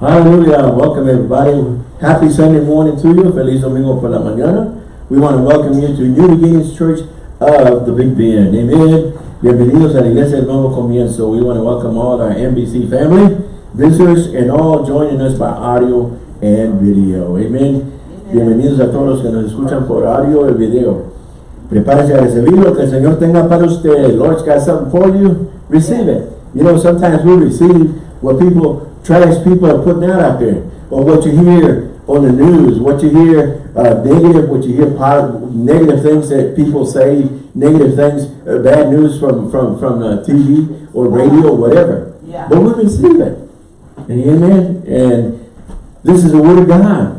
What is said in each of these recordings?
Hallelujah. Welcome everybody. Happy Sunday morning to you. Feliz Domingo por la mañana. We want to welcome you to New Beginnings Church of the Big Bend. Amen. Bienvenidos a la Iglesia del Nuevo Comienzo. We want to welcome all our NBC family, visitors, and all joining us by audio and video. Amen. Bienvenidos a todos los que nos escuchan por audio y video. Prepárese a recibir lo que el Señor tenga para usted. Lord's got something for you. Receive it. You know, sometimes we receive what people, trash people are putting out out there. Or what you hear on the news, what you hear uh, negative, what you hear positive, negative things that people say, negative things, uh, bad news from, from, from uh, TV or radio or whatever. Yeah. But we receive it. Amen. And this is the word of God.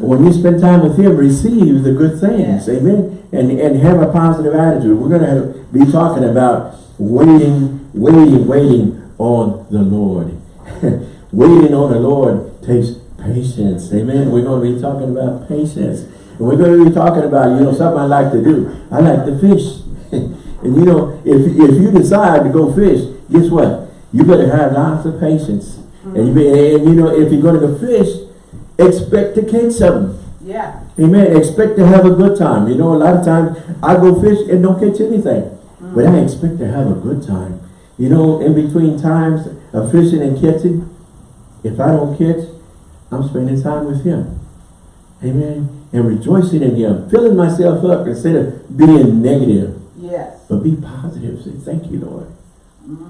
When you spend time with Him, receive the good things. Amen. And, and have a positive attitude. We're going to be talking about waiting, waiting, waiting on the Lord. waiting on the Lord takes patience. Amen. We're going to be talking about patience. And we're going to be talking about, you know, something I like to do. I like to fish. and you know, if, if you decide to go fish, guess what? You better have lots of patience. And, you be, and you know, if you're going to go fish, expect to catch something. Yeah. Amen. Expect to have a good time. You know, a lot of times I go fish and don't catch anything. But I expect to have a good time. You know, in between times of fishing and catching, if I don't catch, I'm spending time with him. Amen. And rejoicing in him. Filling myself up instead of being negative. Yes. But be positive. Say, thank you, Lord.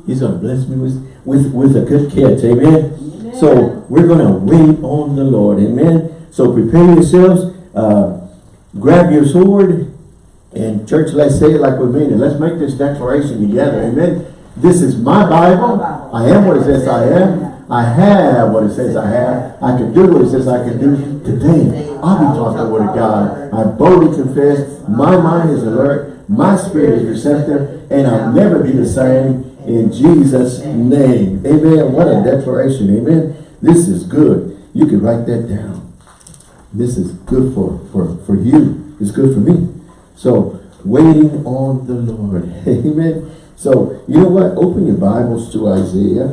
He's going to bless me with, with, with a good catch. Amen. Amen. So we're going to wait on the Lord. Amen. So prepare yourselves. Uh, grab your sword. And church, let's say it like we mean it. Let's make this declaration together. Amen. This is my Bible. I am what it says I am. I have what it says I have. I can do what it says I can do. Today, I'll be taught the word of God. I boldly confess. My mind is alert. My spirit is receptive. And I'll never be the same in Jesus' name. Amen. What a declaration. Amen. This is good. You can write that down. This is good for, for, for you. It's good for me. So, waiting on the Lord. Amen. So, you know what? Open your Bibles to Isaiah.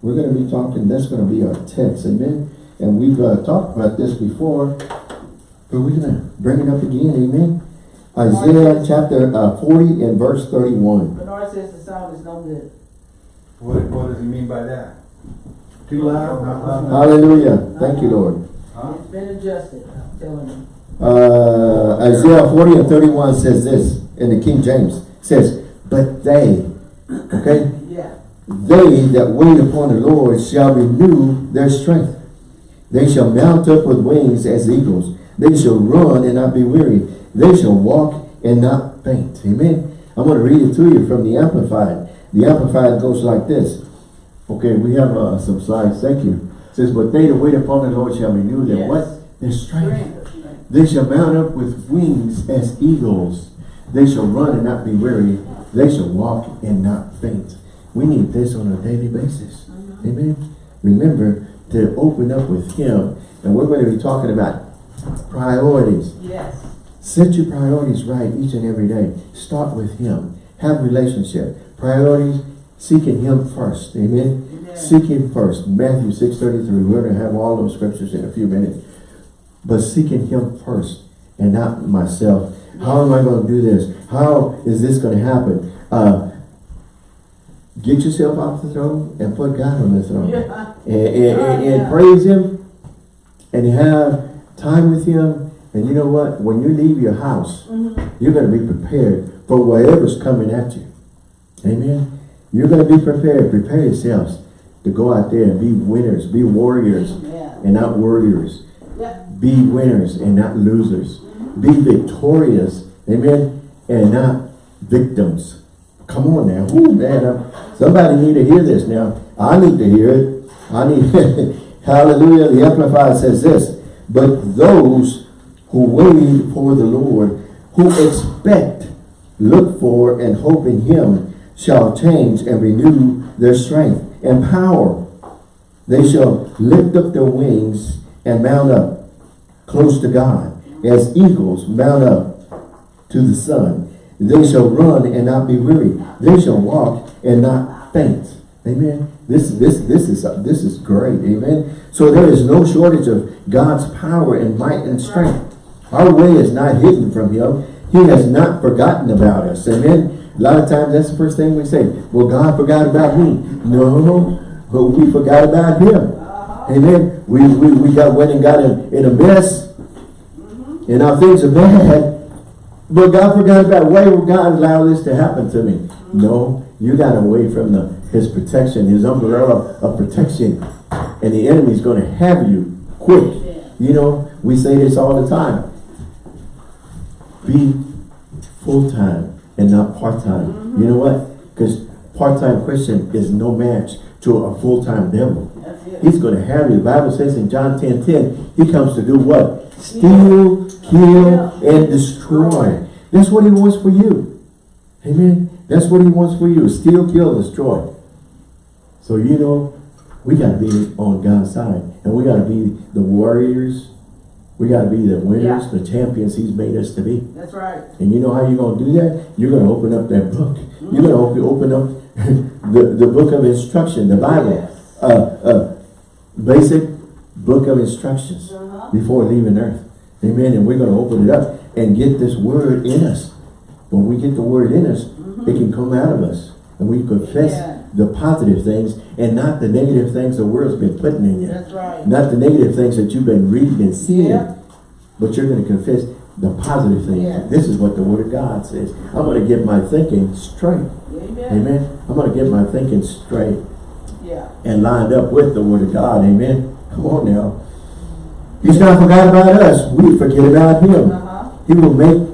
We're going to be talking, that's going to be our text. Amen. And we've uh, talked about this before, but we're going to bring it up again. Amen. Isaiah chapter uh, 40 and verse 31. Bernard says the sound is no good. What, what does he mean by that? Too loud? Not loud enough? Hallelujah. Thank you, Lord. Huh? It's been adjusted, I'm telling you. Uh, Isaiah 40 and 31 says this in the King James. Says, but they, okay, Yeah. they that wait upon the Lord shall renew their strength. They shall mount up with wings as eagles. They shall run and not be weary. They shall walk and not faint. Amen. I'm going to read it to you from the Amplified. The Amplified goes like this. Okay, we have uh, some slides. Thank you. It says, but they that wait upon the Lord shall renew their Yes. what? Their strength. They shall mount up with wings as eagles. They shall run and not be weary. They shall walk and not faint. We need this on a daily basis. Amen. Remember to open up with Him. And we're going to be talking about priorities. Yes. Set your priorities right each and every day. Start with Him. Have relationship. Priorities, seeking Him first. Amen. Amen. Seek Him first. Matthew 6.33. We're going to have all those scriptures in a few minutes. But seeking Him first and not myself. How am I going to do this? How is this going to happen? Uh, get yourself off the throne and put God on the throne. Yeah. And, and, and- and Yeah. praise Him and have time with Him. And you know what? When you leave your house, Mhm. you're going to be prepared for whatever's coming at you. Amen. You're going to be prepared. Prepare yourselves to go out there and be winners, be warriors Amen. and not warriors. Yeah. Be winners and not losers. Be victorious, amen, and not victims. Come on now. Ooh, man, I'm- somebody need to hear this now. I need to hear it. I need, hallelujah. The Amplified says this, but those who wait for the Lord, who expect, look for, and hope in him, shall change and renew their strength and power. They shall lift up their wings and mount up close to God, as eagles mount up to the sun. They shall run and not be weary. They shall walk and not faint. Amen. This, this, this is, this is great. Amen. So there is no shortage of God's power and might and strength. Our way is not hidden from him. He has not forgotten about us. Amen. A lot of times that's the first thing we say. Well, God forgot about me. No, but we forgot about him. Amen. We, we, we got went and got in, in a mess. And now things are bad. But God forgot about why would God allow this to happen to me? No, you got away from the his protection, his umbrella of protection. And the enemy's going to have you quick. You know, we say this all the time. Be full-time and not part-time. You know what? Because part-time Christian is no match to a full-time devil. He's going to have you. The Bible says in John 10, 10, he comes to do what? Steal, kill, and destroy. That's what he wants for you. Amen. That's what he wants for you. Steal, kill, destroy. So you know, we got to be on God's side. And we got to be the warriors. We got to be the winners, Yeah. the champions he's made us to be. That's right. And you know how you're going to do that? You're going to open up that book. You're going to open up the, the book of instruction, the Bible. Yes. Uh, uh, basic book of instructions Uh-huh. before leaving earth. Amen. And we're going to open it up and get this word in us. When we get the word in us, it can come out of us. And we confess Yeah. the positive things and not the negative things the world's been putting in you. That's right. Not the negative things that you've been reading and seeing. Yeah. But you're going to confess the positive things. Yeah. This is what the Word of God says. I'm going to get my thinking straight. Amen. Amen. I'm going to get my thinking straight Yeah. and lined up with the Word of God. Amen. Come on now. He's not forgot about us. We forget about Him. Uh-huh. He will make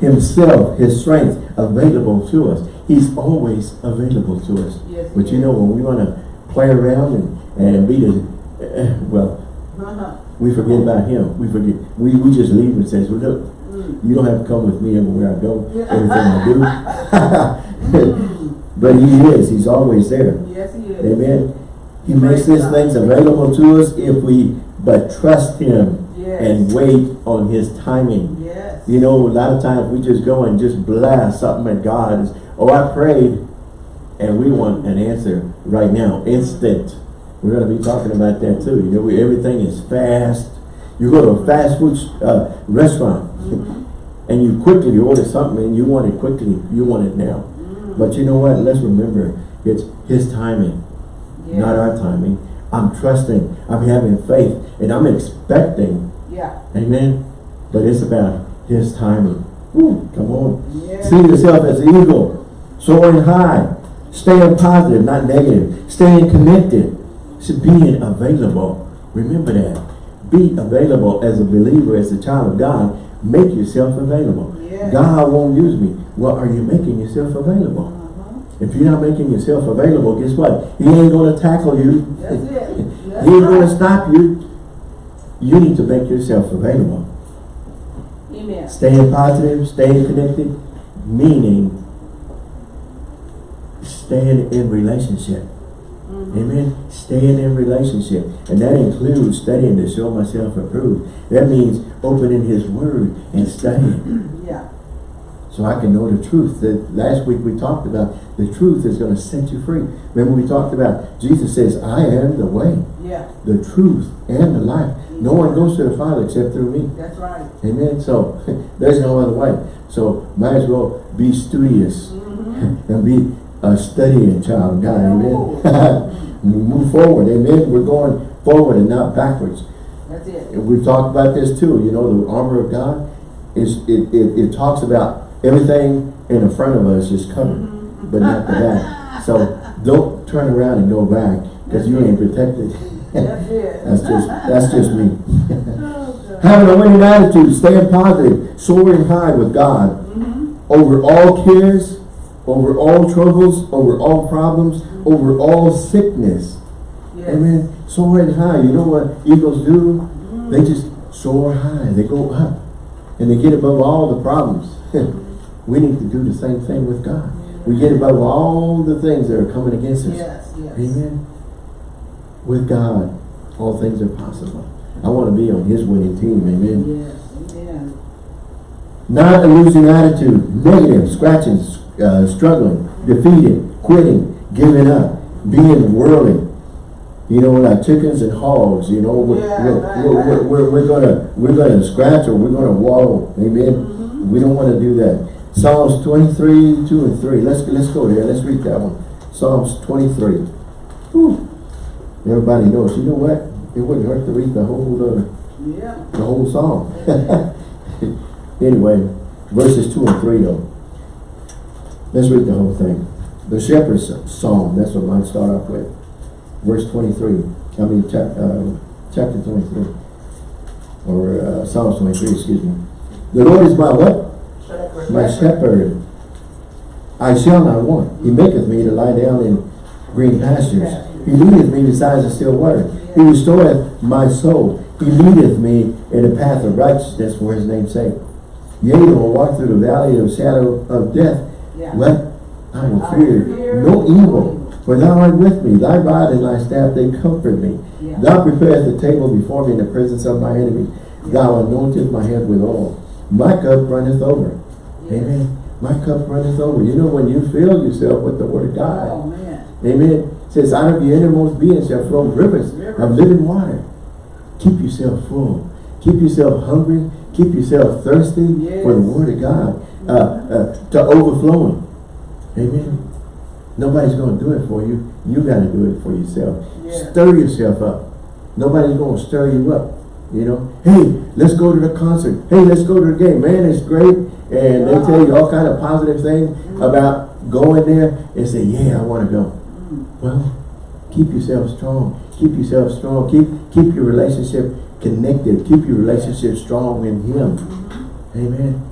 Himself, His strength, available to us. He's always available to us. Yes, But you know, when we want to play around and, and be the, eh, well, Uh-huh. we forget about him. We forget. We, we just leave and says, well, look, Mm. you don't have to come with me everywhere I go, everything I do. Mm. but he is. He's always there. Yes, he is. Amen. He makes these things available to us if we but trust him Yes. and wait on his timing. Yes. You know, a lot of times we just go and just blast something at God. It's, oh, I prayed, and we want an answer right now, instant. We're going to be talking about that too. You know, we, everything is fast. You go to a fast food uh, restaurant, and you quickly you order something, and you want it quickly. You want it now. But you know what? Let's remember, it's His timing, Yes. not our timing. I'm trusting. I'm having faith, and I'm expecting. Yeah. Amen. But it's about His timing. Woo, come on. Yes. See yourself as an eagle, soaring high, staying positive, not negative, staying connected, so being available. Remember that. Be available as a believer, as a child of God. Make yourself available. Yes. God won't use me. Well, are you making yourself available? If you're not making yourself available, guess what? He ain't going to tackle you. That's it. That's he ain't going to stop you. You need to make yourself available. Amen. Staying positive, staying connected, meaning staying in relationship. Mm-hmm. Amen. Staying in relationship. And that includes studying to show myself approved. That means opening his word and studying. Yeah. So I can know the truth. That last week we talked about the truth is going to set you free. Remember we talked about Jesus says, I am the way, Yeah. the truth, and the life. No one goes to the Father except through me. That's right. Amen. So there's no other way. So might as well be studious mm-hmm. and be a studying child of God. Amen. We Move forward. Amen. We're going forward and not backwards. That's it. And we've talked about this too. You know, the armor of God is it, it, it talks about everything in the front of us is covered, mm-hmm. but not the back. So don't turn around and go back because you ain't protected. That's it. That's just that's just me. Having a winning attitude, staying positive, soaring high with God, mm-hmm. over all cares, over all troubles, over all problems, over all sickness. Yes. Amen. Soaring high. You know what eagles do? Mm-hmm. They just soar high. They go up. And they get above all the problems. we need to do the same thing with God. We get above all the things that are coming against us. Yes. Yes. Amen. With God, all things are possible. I want to be on his winning team. Amen. Yes. Amen. Not a losing attitude, negative, scratching, uh, struggling, defeated, quitting, giving up. being worldly. You know, like chickens and hogs, you know, we're, Yeah, we're, right, we're, right. we're, we're gonna, we're gonna scratch or we're gonna wallow, amen? Mm-hmm. We don't wanna do that. Psalms twenty-three, two and three, let's, let's go there, let's read that one. Psalms twenty-three. Whew. Everybody knows, you know what? It wouldn't hurt to read the whole, uh, Yeah. the whole psalm. Anyway, verses two and three though. Let's read the whole thing. The shepherd's psalm, that's what mine start off with. Verse twenty-three, I mean, chap, uh, chapter twenty-three. Or, uh, Psalms twenty-three, excuse me. The Lord is my what? My shepherd. I shall not want. He maketh me to lie down in green pastures. He leadeth me beside the still water. He restoreth my soul. He leadeth me in the path of righteousness for his name's sake. Yea, though I walk through the valley of shadow of death, Yeah. what? I will fear no evil. For thou art with me, thy rod and thy staff, they comfort me. Yeah. Thou preparest the table before me in the presence of my enemy. Thou anointest my head with oil. My cup runneth over. Amen. My cup runneth over. You know when you fill yourself with the word of God. Oh, man. Amen. It says out of your innermost being shall flow rivers of living water. Keep yourself full. Keep yourself hungry. Keep yourself thirsty for the word of God. Uh, uh, to overflowing. Amen. Nobody's going to do it for you. You got to do it for yourself. Yeah. Stir yourself up. Nobody's going to stir you up. You know, hey, let's go to the concert. Hey, let's go to the game. Man, it's great. And they tell you all kind of positive things about going there and say, yeah, I want to go. Well, keep yourself strong. Keep yourself strong. Keep keep your relationship connected. Keep your relationship strong in Him. Amen.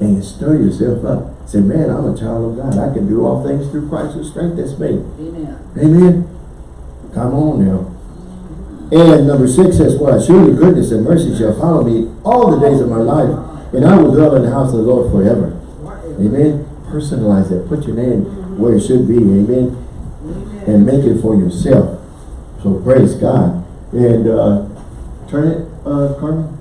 And stir yourself up. Say, man, I'm a child of God. I can do all things through Christ who strengthens me. Amen. Amen. Come on now. And number six says, what? Surely goodness and mercy shall follow me all the days of my life, and I will dwell in the house of the Lord forever. Amen. Personalize that. Put your name where it should be. Amen. Amen. And make it for yourself. So praise God. And uh, turn it, uh, Carmen.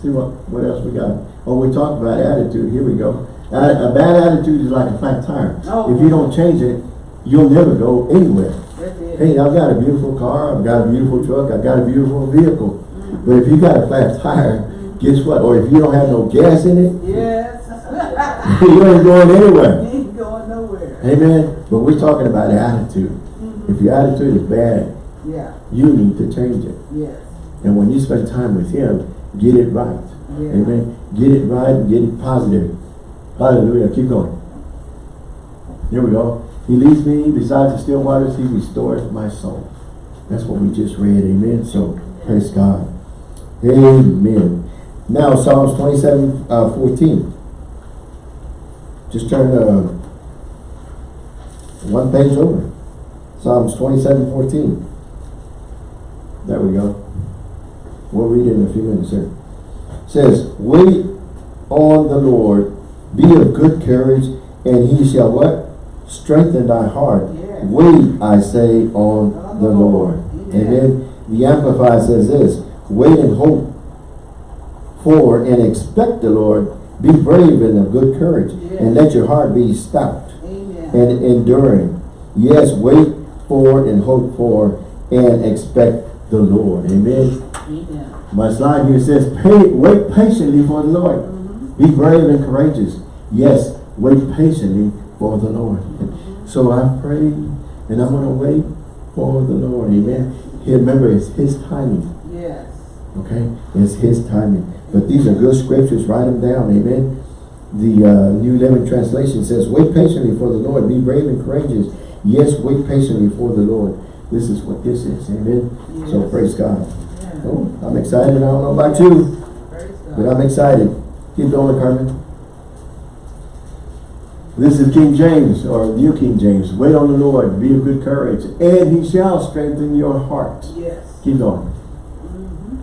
See what what else we got. Oh, we talked about attitude. Here we go. A, a bad attitude is like a flat tire. Oh. If you don't change it, you'll never go anywhere. Hey, I've got a beautiful car, I've got a beautiful truck, I've got a beautiful vehicle. But if you got a flat tire, guess what? Or if you don't have no gas in it, Yes. you ain't going anywhere. Ain't going nowhere. Amen. But we're talking about attitude. Mm-hmm. If your attitude is bad, Yeah. you need to change it. Yes. And when you spend time with Him, get it right. Yeah. Amen. Get it right and get it positive. Hallelujah. Keep going. Here we go. He leads me beside the still waters. He restores my soul. That's what we just read. Amen. So, praise God. Amen. Now, Psalms 27, uh, 14. Just turn uh, one page over. Psalms 27, 14. There we go. We'll read it in a few minutes here. says, Wait on the Lord, be of good courage, and he shall what? Strengthen thy heart. Wait, I say, on the Lord. Amen. The Amplified says this, wait and hope for and expect the Lord. Be brave and of good courage, and let your heart be stout Amen. and enduring. Yes, wait for and hope for and expect the Lord. Amen. Amen. My slide here says, Pay, wait patiently for the Lord. Mm-hmm. Be brave and courageous. Yes, wait patiently for the Lord. So I pray and I'm going to wait for the Lord. Amen. Here, remember, it's His timing. Yes. Okay? It's His timing. But these are good scriptures. Write them down. Amen. The uh, New Living Translation says, Wait patiently for the Lord. Be brave and courageous. Yes, wait patiently for the Lord. This is what this is. Amen. So praise God. Yeah. Oh, I'm excited. I don't know about you, but I'm excited. Keep going, Carmen. This is King James, or New King James. Wait on the Lord, be of good courage, and he shall strengthen your heart. Yes. Keep going. Mhm.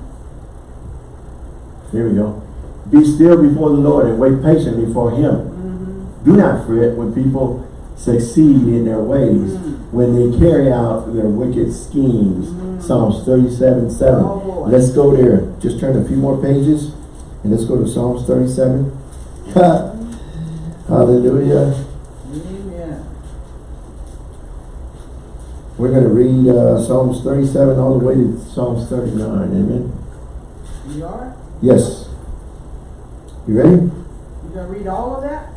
Here we go. Be still before the Lord and wait patiently for him. Mhm. Do not fret when people succeed in their ways, when they carry out their wicked schemes. Psalms 37, 7. Oh. Let's go there. Just turn a few more pages and let's go to Psalms 37. Hallelujah. Amen. We're gonna read, uh, Psalms thirty-seven all the way to Psalms thirty-nine, amen? You are? Yes. You ready? You gonna read all of that?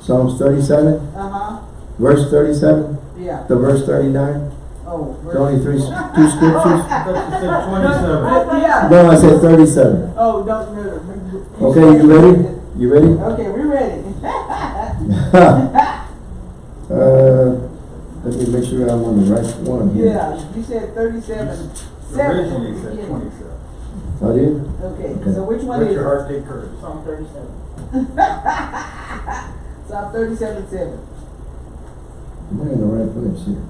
Psalms thirty-seven, Uh-huh, verse thirty-seven yeah. to verse thirty-nine? Oh. It's only three, two scriptures? I said twenty-seven. Yeah. No, I said thirty-seven. Oh, don't, no. Okay, you ready? You ready? Okay, we're ready. Uh, let me make sure I'm on the right one here. Yeah, you said thirty-seven. Seven. Originally you said twenty-seven. I did? Okay, so which one Let is your it? heart take courage. Psalm thirty-seven. Psalm thirty-seven, seven. Am I in the right place here?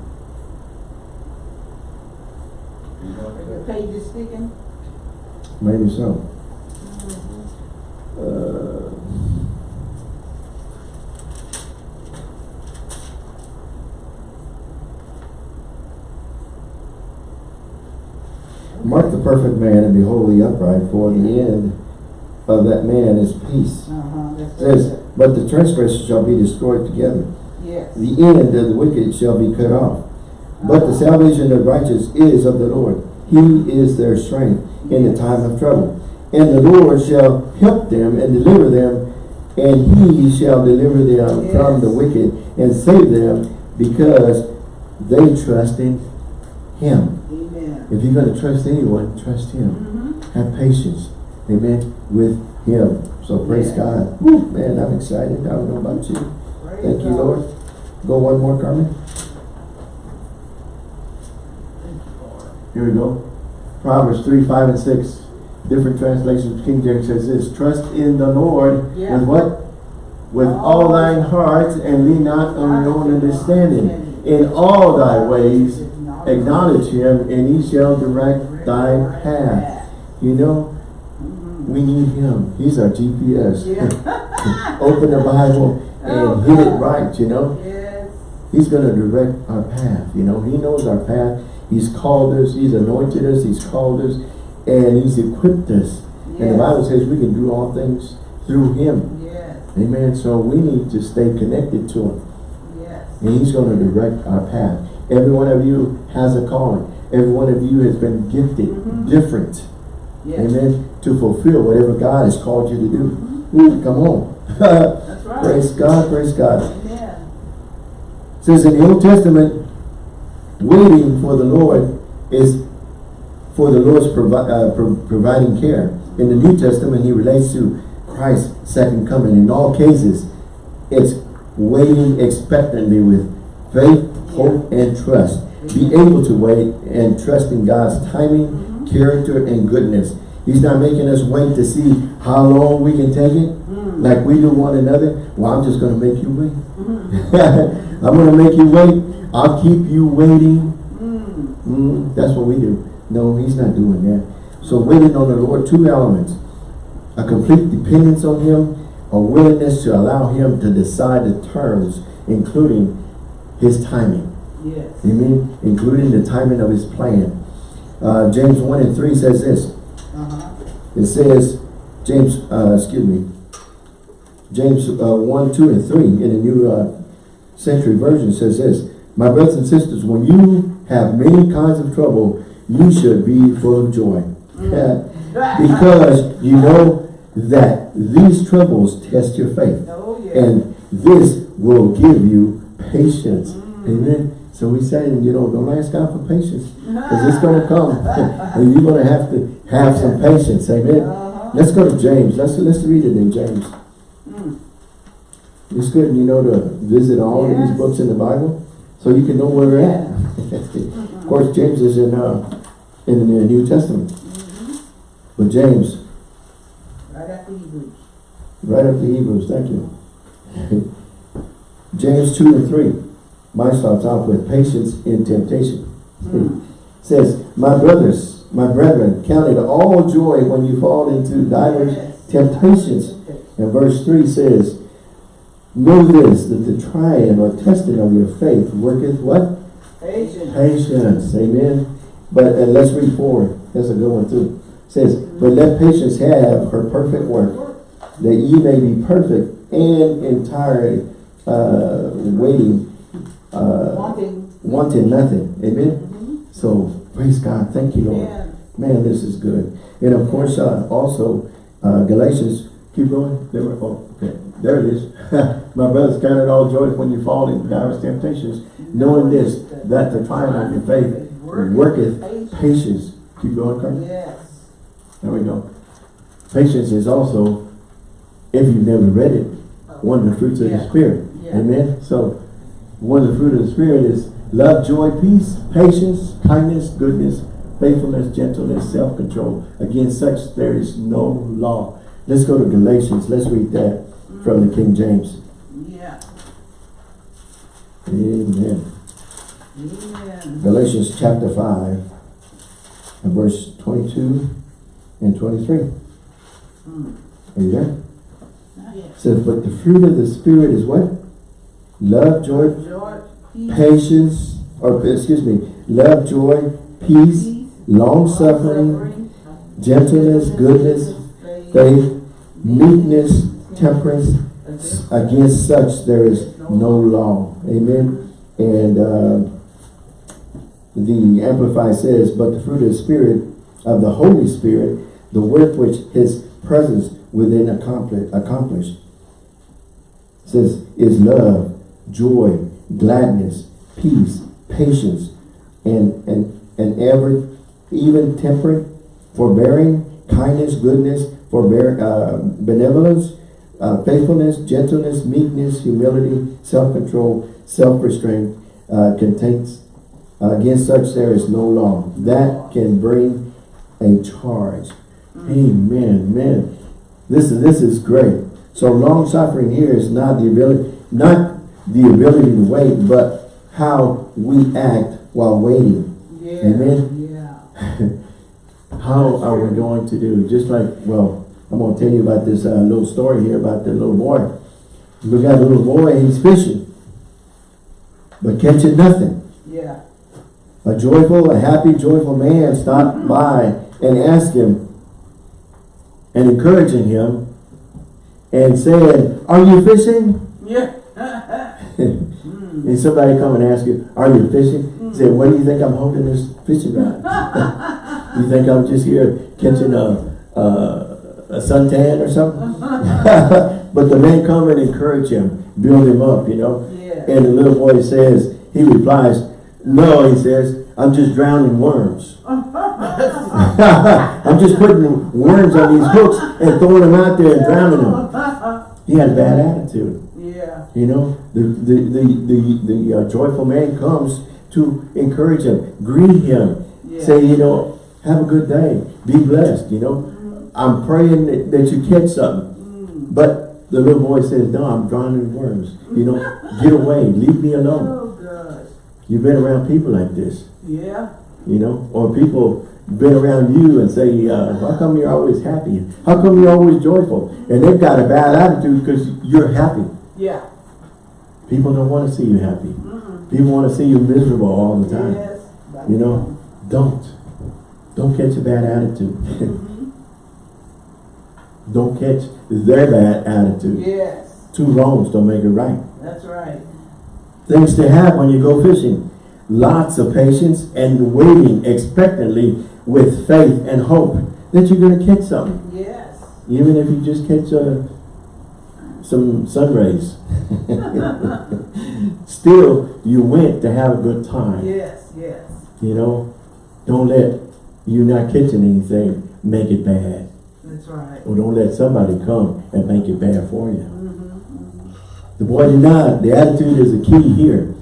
You know Are your what pages sticking? Maybe so. Uh, Mark the perfect man and be wholly upright, for the end of that man is peace. Uh-huh, that's. Says, but the transgressors shall be destroyed together. Yes. The end of the wicked shall be cut off. But the salvation of the righteous is of the Lord. He is their strength in the time of trouble. And the Lord shall help them and deliver them, and he shall deliver them from the wicked and save them because they trust in him. If you're going to trust anyone, trust him. Mm-hmm. Have patience, amen, with him. So praise Yeah. God. Woo, man, I'm excited. I don't know about you. Praise Thank you, God. Lord. Go one more, Carmen. Thank you, Lord. Here we go. Proverbs three, five, and six. Different translations. King James says this: Trust in the Lord Yeah. with what? With all All thine heart, and lean not on your own understanding. In all thy ways acknowledge him, and he shall direct thy path. You know, we need him. He's our GPS. Yeah. Open the Bible and Oh, hit it right, you know. Yes. He's going to direct our path, you know. He knows our path. He's called us. He's anointed us. He's called us. And he's equipped us. And the Bible says we can do all things through him. Yes, Amen. So we need to stay connected to him. yes. And he's going to direct our path. Every one of you has a calling. Every one of you has been gifted Mhm. different. Yes. Amen. To fulfill whatever God has called you to do. Mhm. Ooh, come on. That's right. praise God. Praise God. Amen. says in the Old Testament, waiting for the Lord is for the Lord's provi uh, pro providing care. In the New Testament, he relates to Christ's second coming. In all cases, it's waiting expectantly with faith, hope, and trust. Be able to wait and trust in God's timing, character, and goodness. He's not making us wait to see how long we can take it, Mm. like we do one another. Well, I'm just going to make you wait. Mhm. I'm gonna make you wait. I'll keep you waiting. Mm. Mm, that's what we do. No, he's not doing that. So waiting on the Lord, two elements. A complete dependence on him, a willingness to allow him to decide the terms, including his timing. Yes. Amen? Including the timing of his plan. Uh, James 1 and 3 says this. Uh-huh. It says, James, uh, excuse me, James uh, 1, 2, and 3 in the New uh, Century Version says this, My brothers and sisters, when you have many kinds of trouble, you should be full of joy. because you know that these troubles test your faith. Oh, yes. And this will give you patience. Amen. So we say, you know, don't ask God for patience. Because it's going to come. and you're going to have to have some patience. Amen. Uh-huh. Let's go to James. Let's let's read it in James. Mm. It's good, you know, to visit all of these books in the Bible so you can know where we're at. of course, James is in uh, in the New Testament. Mhm. But James, Right after Hebrews. right after Hebrews, thank you. James 2 and 3. Mine starts off with patience in temptation. Mm. says, My brothers, my brethren, count it all joy when you fall into divers temptations. And verse 3 says, Know this, that the trying or testing of your faith worketh what? Patience. Patience. Amen. But uh, let's read forward. That's a good one too. It says, But let patience have her perfect work, that ye may be perfect and entirely uh, waiting, uh, Wanting. wanting nothing. Amen? So, praise God. Thank you, Lord. Yeah. Man, this is good. And of course, uh, also, uh, Galatians, keep going. There we oh, okay. There it is. My brothers, count it all joy when you fall into diverse temptations, knowing this, that the trial of your faith worketh patience. Keep going, Carl. Yes. There we go. Patience is also, if you've never read it, one of the fruits of the Spirit. Yeah. Amen. So, one of the fruit of the Spirit is love, joy, peace, patience, kindness, goodness, faithfulness, gentleness, self-control. Against such there is no law. Let's go to Galatians. Let's read that from the King James. Yeah. Amen. Amen. Galatians chapter 5 and verse 22 and 23. Mm. Are you there? Yes. says, but the fruit of the Spirit is what? Love, joy, patience, or excuse me, love, joy, peace, long-suffering, gentleness, goodness, faith, meekness, temperance. Against such there is no law. Amen. And uh, the Amplified says, but the fruit of the Spirit, of the Holy Spirit, the work which His presence within accomplish, accomplished, says, is love, joy, gladness, peace, patience, and, and, and every, even temperate, forbearing, kindness, goodness, forbear, uh, benevolence, uh, faithfulness, gentleness, meekness, humility, self-control, self-restraint, uh, contains, against such there is no law. That can bring a charge. Amen, man. This is, this is great. So long suffering here is not the ability, not the ability to wait, but how we act while waiting. Yeah. Amen. Yeah. How are we going to do? Just like, well, I'm going to tell you about this uh, little story here about the little boy. We got a little boy, he's fishing, but catching nothing. Yeah. A joyful, a happy, joyful man stopped by and asked him and encouraging him and said, are you fishing? And somebody come and ask you, are you fishing? Say, what do you think I'm holding this fishing rod? you think I'm just here catching a, a, a suntan or something? but the man come and encourage him, build him up, you know. Yeah. And the little boy says, he replies, no, he says, I'm just drowning worms. I'm just putting worms on these hooks and throwing them out there and drowning them. He had a bad attitude. You know, the the the the, the uh, joyful man comes to encourage him, greet him, Yeah. say, you know, have a good day, be blessed. You know, I'm praying that, that you catch something. Mm. But the little boy says, no, I'm drowning in worms. You know, get away, leave me alone. Oh. You've been around people like this, Yeah. you know, or people been around you and say, uh, how come you're always happy? How come you're always joyful? And they've got a bad attitude because you're happy. Yeah. People don't want to see you happy. Mm-mm. People want to see you miserable all the time. Yes. You know, don't. Don't catch a bad attitude. Mhm. don't catch their bad attitude. Yes. Two wrongs don't make it right. That's right. Things to have when you go fishing. Lots of patience and waiting expectantly with faith and hope that you're going to catch something. Yes. Even if you just catch uh, some sun rays. Still, you went to have a good time. Yes. Yes. You know, don't let you not catching anything make it bad. That's right. Or don't let somebody come and make it bad for you. Mm-hmm. The boy did not. The attitude is the key here.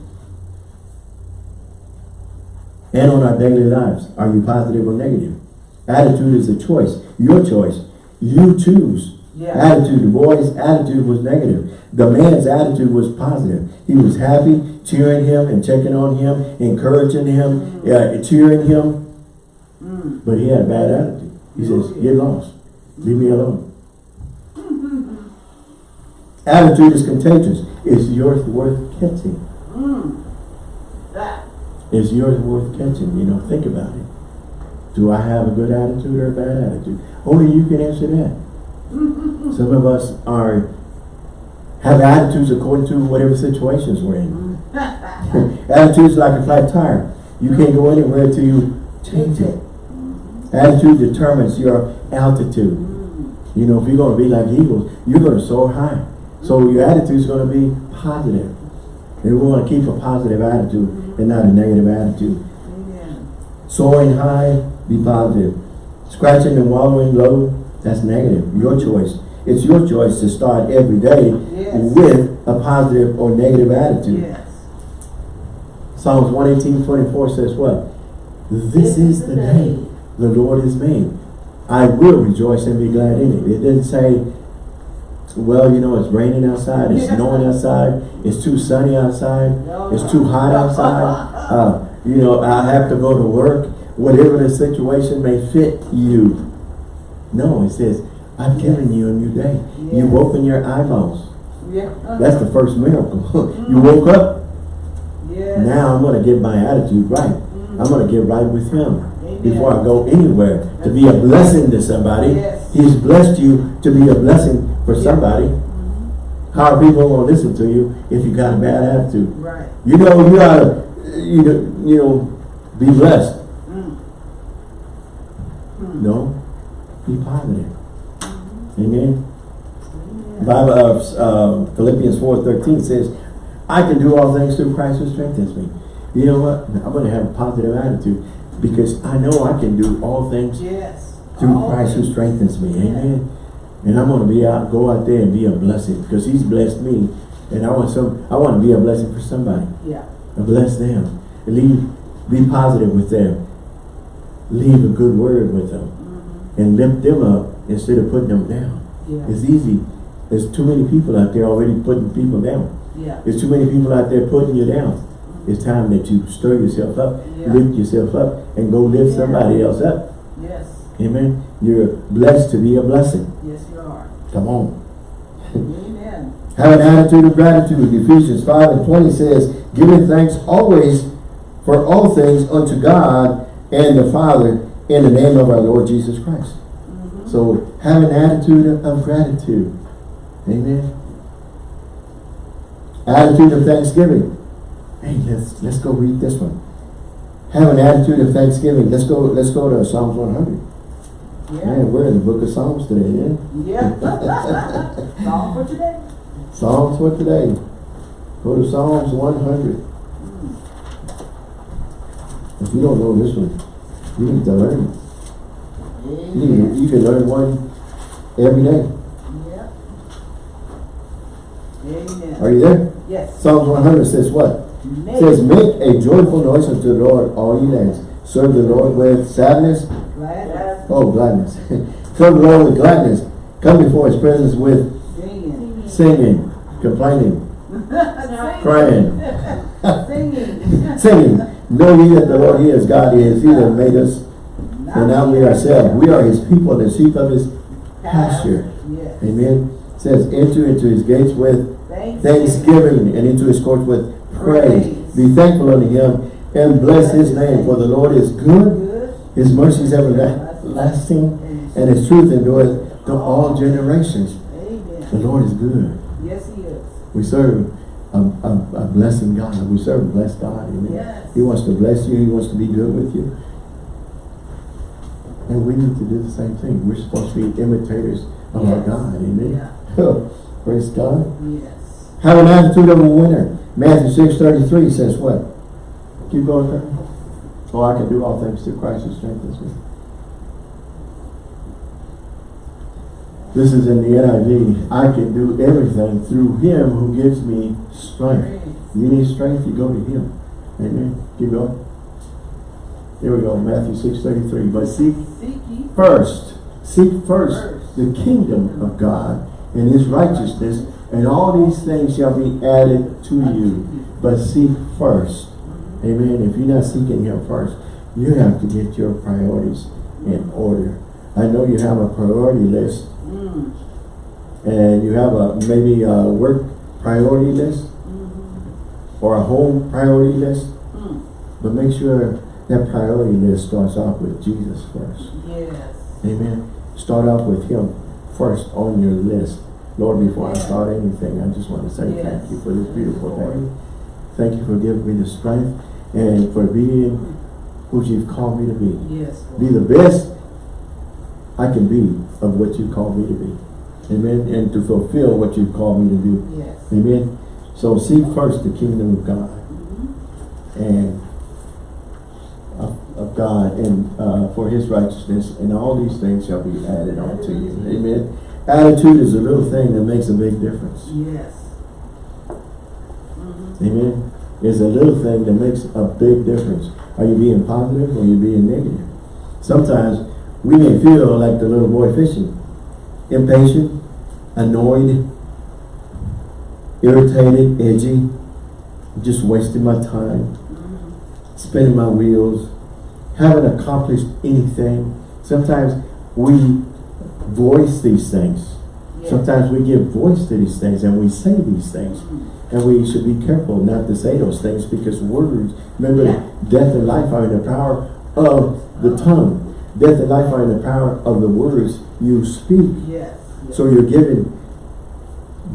And on our daily lives. Are you positive or negative? Attitude is a choice. Your choice. You choose. Yeah. Attitude. The boy's attitude was negative. The man's attitude was positive. He was happy, cheering him and checking on him, encouraging him, uh, cheering him. Mm. But he had a bad attitude. He says, get lost. Leave me alone. Attitude is contagious. Is yours worth catching? Mm. Is yours worth catching? You know, think about it. Do I have a good attitude or a bad attitude? Only you can answer that. Some of us are have attitudes according to whatever situations we're in. attitudes like a flat tire. You can't go anywhere till you change it. Attitude determines your altitude. You know, if you're gonna be like eagles, you're gonna soar high. So your attitude is gonna be positive. And we wanna keep a positive attitude and not a negative attitude. Soaring high, be positive. Scratching and wallowing low, that's negative. Your choice. It's your choice to start every day Yes. with a positive or negative attitude. Yes. Psalms 118, 24 says what? This is the day the Lord has made. I will rejoice and be glad in it. It didn't say, well, you know, it's raining outside, it's snowing outside, it's too sunny outside, No. it's too hot outside, uh, you know, I have to go to work, whatever the situation may fit you. No, it says, I've given you a new day. You've opened your eyeballs. Yeah. Uh-huh. That's the first miracle. you mm-hmm. woke up, Yes. now I'm gonna get my attitude right. Mm-hmm. I'm gonna get right with him Amen. before I go anywhere to be a blessing to somebody. Yes. He's blessed you to be a blessing for somebody. Mm-hmm. How are people gonna listen to you if you got a bad attitude? Right. You know, you oughta, you know, you know, be blessed. Mm. Mm. No, be positive. Amen. Bible, uh, uh, Philippians four thirteen says, I can do all things through Christ who strengthens me. You know what? I'm gonna have a positive attitude because I know I can do all things Yes. through All Christ who strengthens me. Yeah. Amen. And I'm gonna be out, go out there and be a blessing because He's blessed me, and I want some. I want to be a blessing for somebody. Yeah. And bless them. Leave, be positive with them. Leave a good word with them. And lift them up instead of putting them down. Yeah. It's easy. There's too many people out there already putting people down. Yeah. There's too many people out there putting you down. It's time that you stir yourself up, Yeah. lift yourself up, and go lift Yeah. somebody else up. Yes. Amen. You're blessed to be a blessing. Yes, you are. Come on. Amen. Have an attitude of gratitude. Ephesians 5 and 20 says, giving thanks always for all things unto God and the Father in the name of our Lord Jesus Christ. Mhm. So have an attitude of, gratitude. Amen. Attitude of thanksgiving. Hey, let's let's go read this one. Have an attitude of thanksgiving. Let's go let's go to Psalms 100. Yeah. Man, we're in the book of Psalms today, yeah? Yeah. All for today. Psalms for today. Go to Psalms 100. If you don't know this one, you need to learn. You, need- you can learn one every day. Yeah. Amen. Are you there? Yes. Psalms 100 says what? Make It says, make a joyful noise unto the Lord, all ye lands. Serve the Lord with sadness. glad Oh, gladness. Serve the Lord with gladness. Come before his presence with singing. singing, complaining, crying, Singing. singing. Know ye that the Lord, he is God, he is he that made us, and not we ourselves. We are his people, the sheep of his pasture. Yes. Amen. It says, enter into his gates with Thanksgiving. and into his courts with praise. Praise. Be thankful unto him and bless his name, for the Lord is good, his mercies everlasting, and his truth endureth to all generations. The Lord is good. Yes, he is. We serve a, a, a blessing God. We serve a blessed God. Amen. Yes. He wants to bless you. He wants to be good with you. And we need to do the same thing. We're supposed to be imitators of our God. Amen. Yeah. Praise God. Yes. Have an attitude of a winner. Matthew six thirty three says what? Keep going, Kurt. Oh, I can do all things through Christ who strengthens me. This is in the NIV. I can do everything through Him who gives me strength. You need strength, you go to Him. Amen. Keep going. Here we go. Matthew six thirty three. But seek Seek first, seek first First. the kingdom of God and his righteousness, and all these things shall be added to you. But seek first. Amen. If you're not seeking him first, you have to get your priorities in order. I know you have a priority list Mm. and you have a maybe a work priority list Mhm. or a home priority list, Mm. but make sure that priority list starts off with Jesus first. Yes. Amen. Start off with Him first on your list. Lord, before I start anything, I just want to say Yes. thank you for this beautiful day. Thank you for giving me the strength and for being who you've called me to be. Yes. Be the best I can be of what you called me to be. Amen. And to fulfill what you've called me to do. Yes. Amen. So seek first the kingdom of God and of, of God and uh, for his righteousness and all these things shall be added on to you. Amen. Attitude is a little thing that makes a big difference. Yes. Amen. It's a little thing that makes a big difference. Are you being positive or are you being negative? Sometimes we may feel like the little boy fishing. Impatient, annoyed, irritated, edgy, just wasting my time, spinning my wheels, haven't accomplished anything. Sometimes we voice these things. Yes. Sometimes we give voice to these things and we say these things. And we should be careful not to say those things because words, remember Yeah. death and life are in the power of the tongue. Death and life are in the power of the words you speak. Yes. So you're giving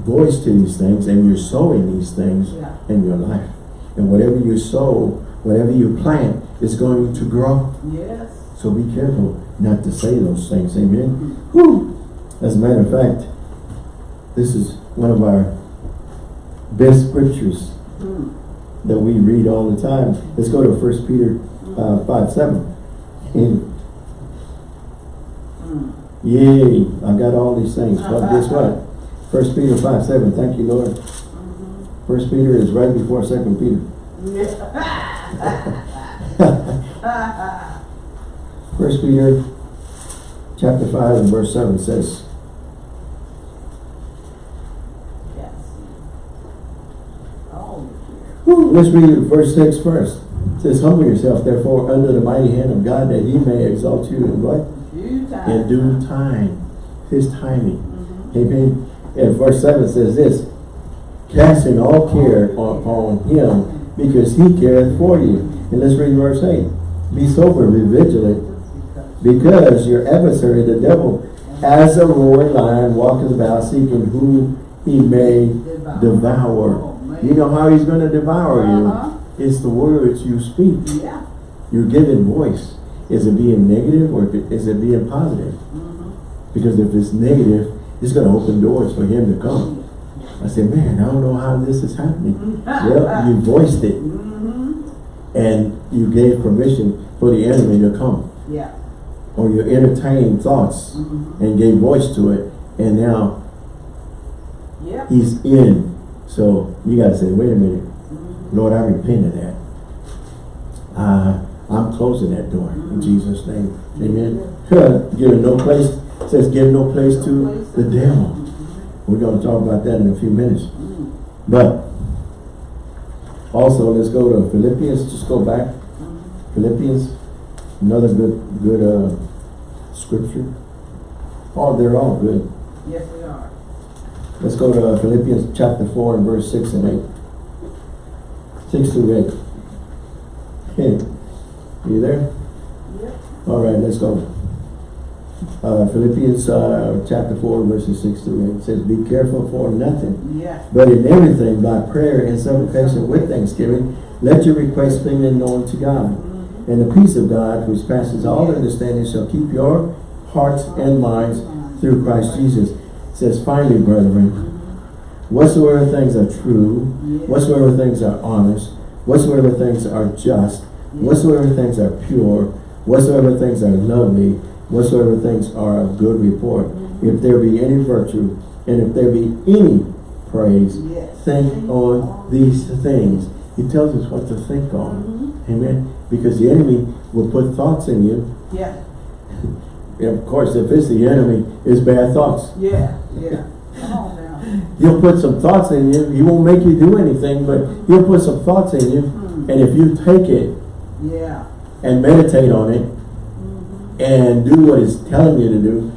voice to these things and you're sowing these things Yeah. in your life. And whatever you sow, whatever you plant is going to grow. Yes. So be careful not to say those things. Amen. Whew. As a matter of fact, this is one of our best scriptures Mm. that we read all the time. Let's go to First Peter uh, 5, 7. And Mm. Yay, I got all these things. But uh-huh. guess what? First Peter 5, 7. Thank you, Lord. Mm-hmm. First Peter is right before Second Peter. First Peter chapter 5 and verse 7 says, Yes. Oh, Let's read verse 6 first. It says, Humble yourself, therefore, under the mighty hand of God, that he may exalt you in what? In due time. His timing. Mhm. Amen. And verse 7 says this, Casting all care upon him, because he careth for you. And let's read verse 8. Be sober, be vigilant, because your adversary, the devil, as a roaring lion, walketh about, seeking whom he may devour. Oh. You know how he's going to devour you? Uh-huh. It's the words you speak. You're giving voice. Is it being negative or is it being positive? Mhm. Because if it's negative, it's going to open doors for him to come. I said, man, I don't know how this is happening. well, you voiced it Mhm. and you gave permission for the enemy to come. Yeah. Or you entertained thoughts Mhm. and gave voice to it and now Yep. he's in. So you got to say, wait a minute. Mhm. Lord, I repent of that. Uh, I'm closing that door in Jesus' name. Amen. Giving no place, says give no place to the devil. We're going to talk about that in a few minutes. But also, let's go to Philippians. Just go back. Philippians, another good, good uh, scripture. Oh, they're all good. Yes, we are. Let's go to Philippians chapter 4 and verse 6 and 8. 6 through 8. You there? Yep. All right, let's go. Uh, Philippians uh, chapter 4 verses 6 through 8 It says, Be careful for nothing, Yeah. but in everything by prayer and supplication with thanksgiving, let your requests be made known to God. Mhm. And the peace of God, which passes all understanding, shall keep your hearts and minds through Christ Jesus. It says, Finally, brethren, whatsoever things are true, whatsoever things are honest, whatsoever things are just, whatsoever things are pure, whatsoever things are lovely, whatsoever things are of good report, if there be any virtue, and if there be any praise, Yes. think on these things. He tells us what to think on. Mhm. Amen. Because the enemy will put thoughts in you. Yeah. And of course, if it's the enemy, it's bad thoughts. Yeah. Yeah. Come on now. He'll put some thoughts in you. He won't make you do anything, but he'll put some thoughts in you. Hmm. And if you take it Yeah. and meditate on it Mhm. and do what it's telling you to do,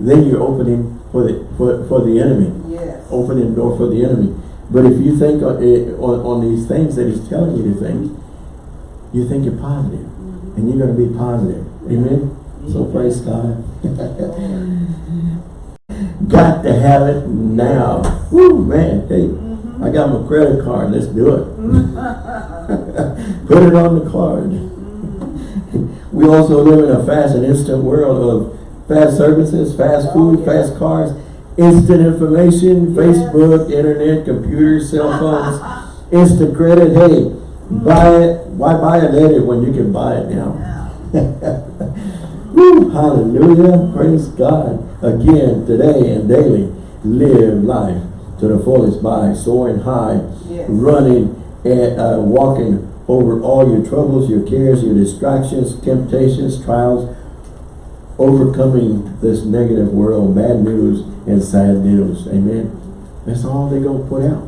then you're opening for the for, for the enemy. Yes. Opening the door for the enemy. But if you think on, eh, on, on these things that he's telling you to think, you think you're positive. Mhm. And you're going to be positive. Amen? So praise God. Got to have it now. Woo, man. Hey. I got my credit card, let's do it. Put it on the card. We also live in a fast and instant world of fast services, fast Oh, food, yeah. fast cars, instant information, Yes. Facebook, internet, computers, cell phones, instant credit. Hey, mm. buy it. Why buy it later when you can buy it now? Woo, hallelujah. Praise God. Again, today and daily, live life to the fullest by soaring high, Yes. running and uh, walking over all your troubles, your cares, your distractions, temptations, trials, overcoming this negative world, bad news and sad news. Amen. That's all they're going to put out.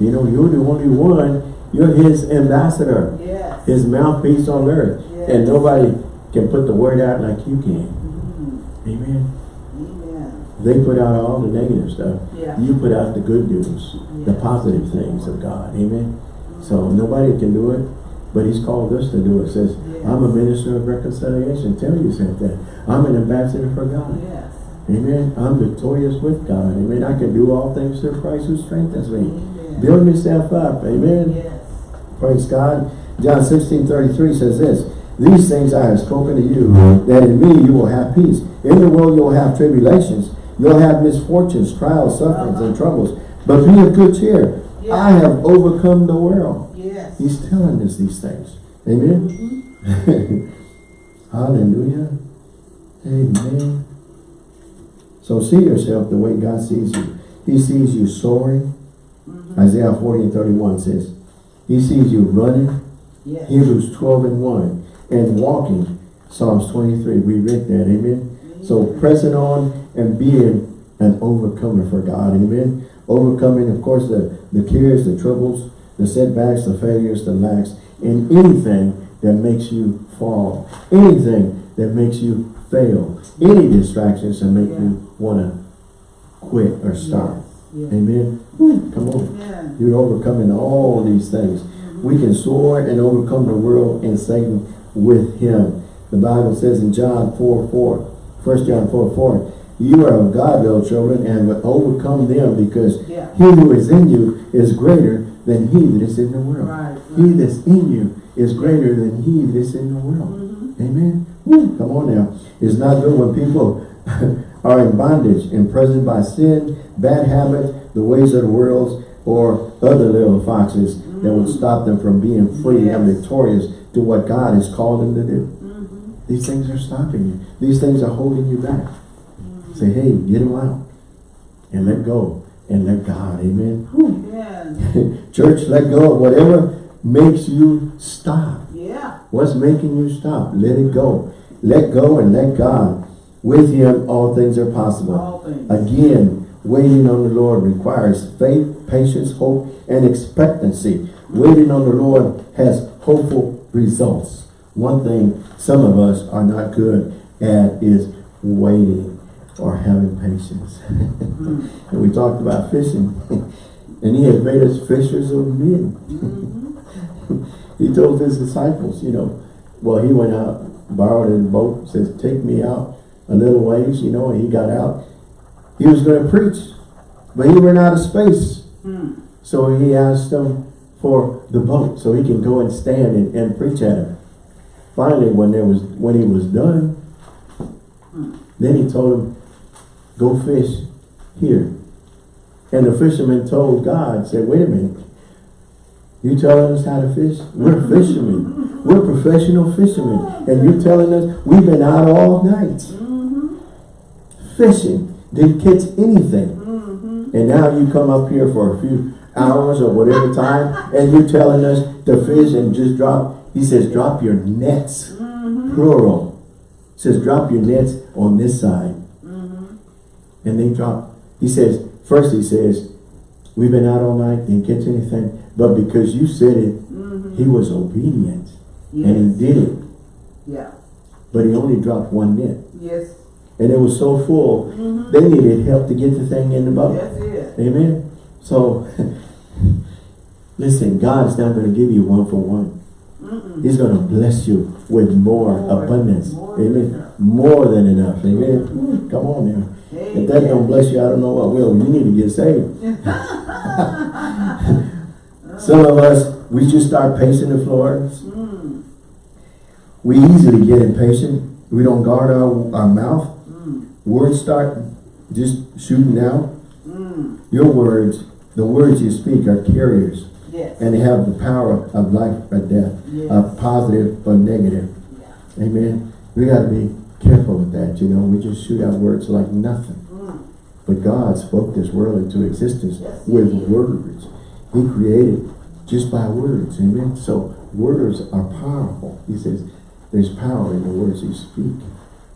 You know, you're the only one. You're his ambassador Yes. his mouthpiece on earth. Yes. And nobody can put the word out like you can. Mhm. Amen. Amen. They put out all the negative stuff. Yeah. You put out the good news, the positive things of God. Amen. So nobody can do it, but he's called us to do it. Says, Yes. I'm a minister of reconciliation. Tell you said that. I'm an ambassador for God. Oh, yes. Amen. I'm victorious with God. Amen. I can do all things through Christ who strengthens me. Amen. Build yourself up. Amen. Yes. Praise God. John 16, 33 says this, These things I have spoken to you, that in me you will have peace. In the world you will have tribulations. You'll have misfortunes, trials, sufferings, and troubles. But be of good cheer. Yeah. I have overcome the world. Yes. He's telling us these things. Amen. Mhm. Hallelujah. Amen. So see yourself the way God sees you. He sees you soaring. Mhm. Isaiah 40 and 31 says, He sees you running. Yes. Hebrews 12 and 1. And walking, Psalms 23. We read that, amen. So pressing on and being an overcomer for God, amen. Overcoming, of course, the, the cares, the troubles, the setbacks, the failures, the lacks, and anything that makes you fall. Anything that makes you fail. Any distractions that make Yeah. you want to quit or stop. Yes. Amen. Woo, Come on. Amen. You're overcoming all these things. Mm-hmm. We can soar and overcome the world and Satan with him. The Bible says in John 4, 4, 1 John 4, 4, you are of God, little children, and will overcome them because Yeah. he who is in you is greater than he that is in the world. Right. He that's in you is greater than he that is in the world. Mhm. Amen. Woo, come on now. It's not good when people are in bondage, imprisoned by sin, bad habits, the ways of the world, or other little foxes that would stop them from being free and victorious to what God has called them to do. These things are stopping you. These things are holding you back. Mm. Say, hey, get them out and let go and let God. Amen. Amen. Church, let go of whatever makes you stop. Yeah. What's making you stop? Let it go. Let go and let God. With him, all things are possible. Things. Again, waiting on the Lord requires faith, patience, hope, and expectancy. Waiting on the Lord has hopeful results. One thing some of us are not good at is waiting or having patience. and we talked about fishing. and he has made us fishers of men. he told his disciples, you know, well, he went out, borrowed a boat, says, take me out a little ways, you know, and he got out. He was going to preach, but he ran out of space. Hmm. So he asked them for the boat so he can go and stand and, and preach at him. Finally, when there was when he was done, then he told him, go fish here. And the fisherman told God, said, wait a minute, you telling us how to fish? We're fishermen. We're professional fishermen. And you're telling us we've been out all night Mhm. fishing, didn't catch anything. Mhm. And now you come up here for a few hours or whatever time, and you're telling us to fish and just drop. He says, drop your nets, Mhm. plural. says, drop your nets on this side. Mhm. And they drop. He says, first he says, we've been out all night, didn't catch anything. But because you said it, Mhm. he was obedient. And he did it. Yeah. But he only dropped one net. Yes. And it was so full, Mhm. they needed help to get the thing in the boat. That's it. Amen. So, listen, God's not going to give you one for one. He's going to bless you with more, More, abundance. more Amen. enough. More than enough. Amen. Come on now. If that don't bless you, I don't know what will. You need to get saved. Some of us, we just start pacing the floors. Mm, We easily get impatient. We don't guard our, our mouth. mm, Words start just shooting out. mm, Your words, the words you speak are carriers. Yes. And they have the power of life or death, Yes. of positive or negative. Yeah. Amen. We got to be careful with that, you know. We just shoot out words like nothing. Mm, But God spoke this world into existence Yes, with words. He created just by words. Amen. So words are powerful. He says there's power in the words you speak.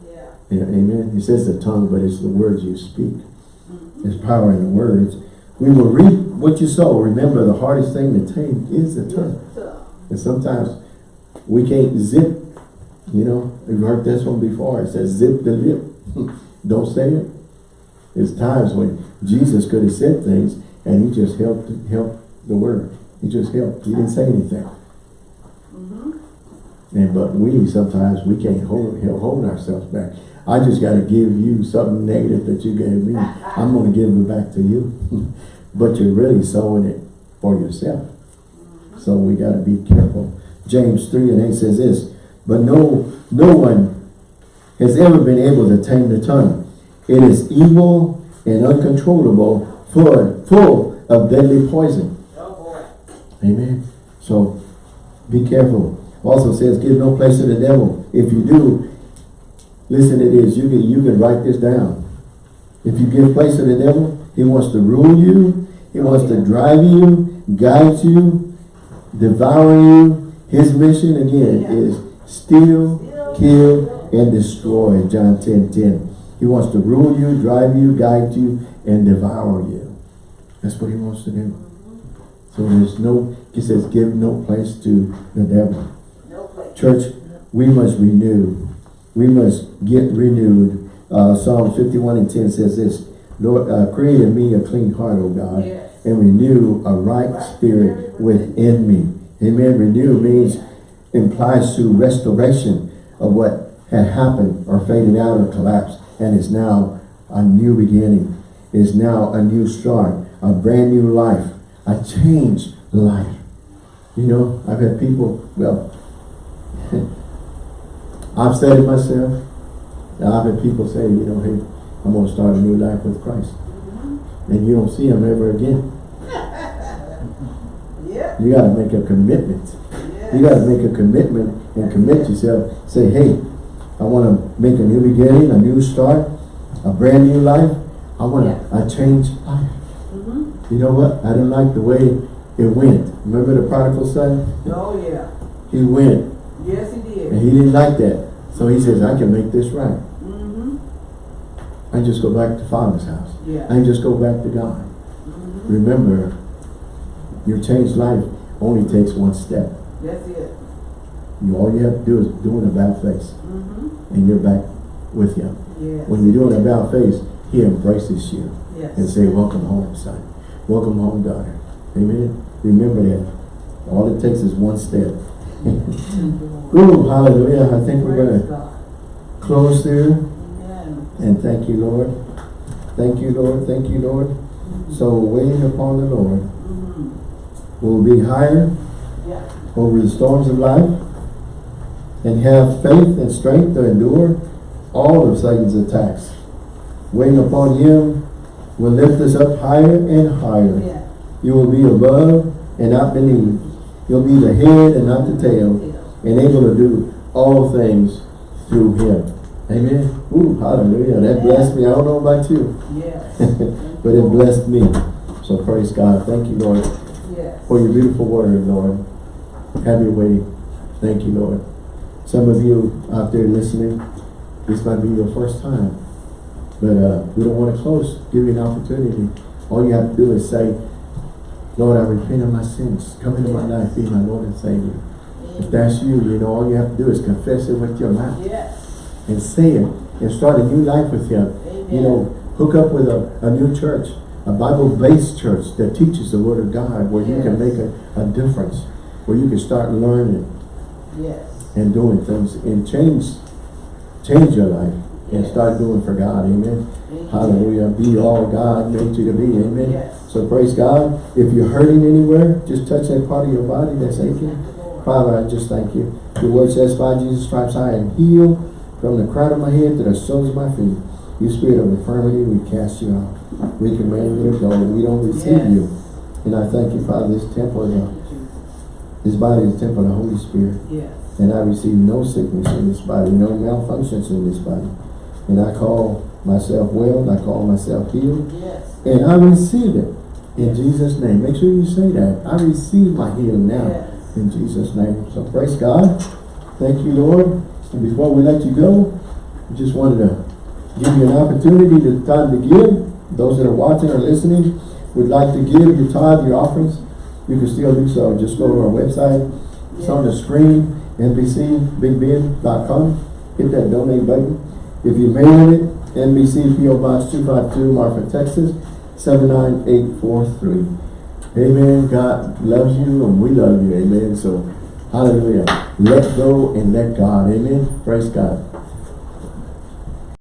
yeah. Yeah, amen. He says the tongue, but it's the words you speak. Mhm. There's power in the words. We will reap what you sow. Remember, the hardest thing to tame is the tongue. And sometimes we can't zip, you know, you've heard this one before. It says zip the lip. Don't say it. There's times when Jesus could have said things and he just helped helped the word. He just helped. He didn't say anything. Mhm. And but we sometimes we can't hold hold ourselves back. I just got to give you something negative that you gave me. I'm going to give it back to you. but you're really sowing it for yourself. So we got to be careful. James 3 and 8 says this, but no, no one has ever been able to tame the tongue. It is evil and uncontrollable, full, full of deadly poison. Oh. Amen. So be careful. Also says, give no place to the devil. If you do, listen to this. You can you can write this down. If you give place to the devil, he wants to rule you. He wants to drive you, guide you, devour you. His mission again Yeah. is steal, kill, and destroy. John 10, 10. He wants to rule you, drive you, guide you, and devour you. That's what he wants to do. So there's no, he says, give no place to the devil. No. Church, we must renew. We must get renewed. Uh, Psalm 51 and 10 says this, Lord, uh, create in me a clean heart, O God, Yes. And renew a right spirit within me. Amen. Renew means, implies to restoration of what had happened or faded out or collapsed and is now a new beginning, is now a new start, a brand new life, a changed life. You know, I've had people, well, I've said it myself. I've had people say, you know, hey, I'm going to start a new life with Christ. And you don't see them ever again. Yeah. You got to make a commitment. Yes. You got to make a commitment and commit yourself. Say, hey, I want to make a new beginning, a new start, a brand new life. I want Yes. a changed life. Mhm. You know what? I didn't like the way it went. Remember the prodigal son? Oh, yeah. He went Yes, he did. and he didn't like that. So he says, I can make this right. Mm-hmm. I just go back to father's house. Yeah. I just go back to God. Remember, your changed life only takes one step. That's it. You all you have to do is do an about face Mm-hmm. and you're back with him. Yes. When you're doing an about face, he embraces you yes. and say, welcome home, son. Welcome home, daughter. Amen. Remember that. All it takes is one step. Ooh, hallelujah. I think we're going to close there. Amen. And thank you, Lord. Thank you, Lord. Thank you, Lord. So waiting upon the Lord will be higher Yeah. over the storms of life and have faith and strength to endure all of Satan's attacks. Waiting upon him will lift us up higher and higher. Yeah. You will be above and not beneath. You'll be the head and not the tail, and able to do all things through him. Amen. Ooh, hallelujah. That blessed me. I don't know about you, Yes. but it blessed me. So praise God. Thank you, Lord, Yes. for your beautiful word, Lord. Have your way. Thank you, Lord. Some of you out there listening, this might be your first time. But uh, we don't want to close. Give you an opportunity. All you have to do is say, Lord, I repent of my sins. Come into my life. Be my Lord and Savior. If that's you, you know, all you have to do is confess it with your mouth Yes. and say it and start a new life with Him. Amen. You know, hook up with a, a new church, a Bible-based church that teaches the Word of God where you can make a, a difference, where you can start learning Yes. and doing things and change change your life and Yes. start doing for God. Amen. Amen. Hallelujah. Be all God made you to be. Amen. Yes. So praise God. If you're hurting anywhere, just touch that part of your body that's aching. Father, I just thank you. Your word says, by Jesus' stripes I am healed from the crown of my head to the soles of my feet. You spirit of infirmity, we cast you out. We command you to go. We don't receive Yes. you. And I thank you, Father, this temple, you, Jesus. this body is temple of the Holy Spirit. Yes. And I receive no sickness in this body, no malfunctions in this body. And I call myself well, I call myself healed, Yes. and I receive it in Jesus' name. Make sure you say that. I receive my healing now Yes. in Jesus' name. So praise God. Thank you, Lord. And before we let you go, I just wanted to give you an opportunity to time to give. Those that are watching or listening would like to give your tithe, your offerings, you can still do so. Just go to our website. It's on the screen, NBCBigBend.com. Hit that donate button. If you mail it, NBC PO Box 252, Marfa, Texas, 79843. Amen. God loves you and we love you. Amen. So, hallelujah. Let go and let God. Amen. Praise God.